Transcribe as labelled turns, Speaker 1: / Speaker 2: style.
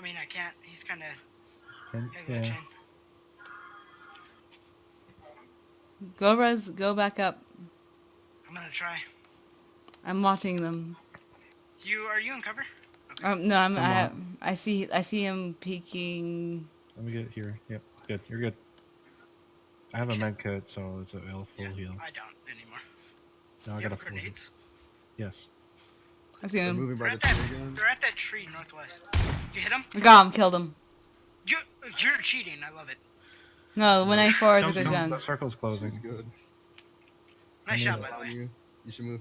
Speaker 1: I mean, I can't. He's kind of
Speaker 2: And, yeah.
Speaker 3: Go res, go back up.
Speaker 1: I'm gonna try.
Speaker 3: I'm watching them.
Speaker 1: You are you in cover? Okay.
Speaker 3: Um, no, I'm. I,
Speaker 2: Somewhat.
Speaker 3: I see. I see him peeking.
Speaker 2: Let me get here. Yep, good. You're good. I have a med kit, so it's a L full
Speaker 1: Yeah,
Speaker 2: heal.
Speaker 1: I don't anymore.
Speaker 2: No, I
Speaker 1: you
Speaker 2: got a
Speaker 1: have
Speaker 2: full heal. Yes.
Speaker 3: I see
Speaker 4: They're
Speaker 3: him.
Speaker 4: moving
Speaker 1: They're
Speaker 4: by
Speaker 1: at
Speaker 4: the
Speaker 1: that.
Speaker 4: tree again.
Speaker 1: They're at that tree northwest. You hit him?
Speaker 3: I got him. Killed him.
Speaker 1: You, you're cheating. I love it.
Speaker 3: No, when I forward
Speaker 2: Don't-
Speaker 3: the
Speaker 2: don't-
Speaker 3: gun.
Speaker 2: The circle's closing.
Speaker 4: She's good.
Speaker 1: Nice shot,
Speaker 2: knew
Speaker 1: by the way.
Speaker 4: you. You should move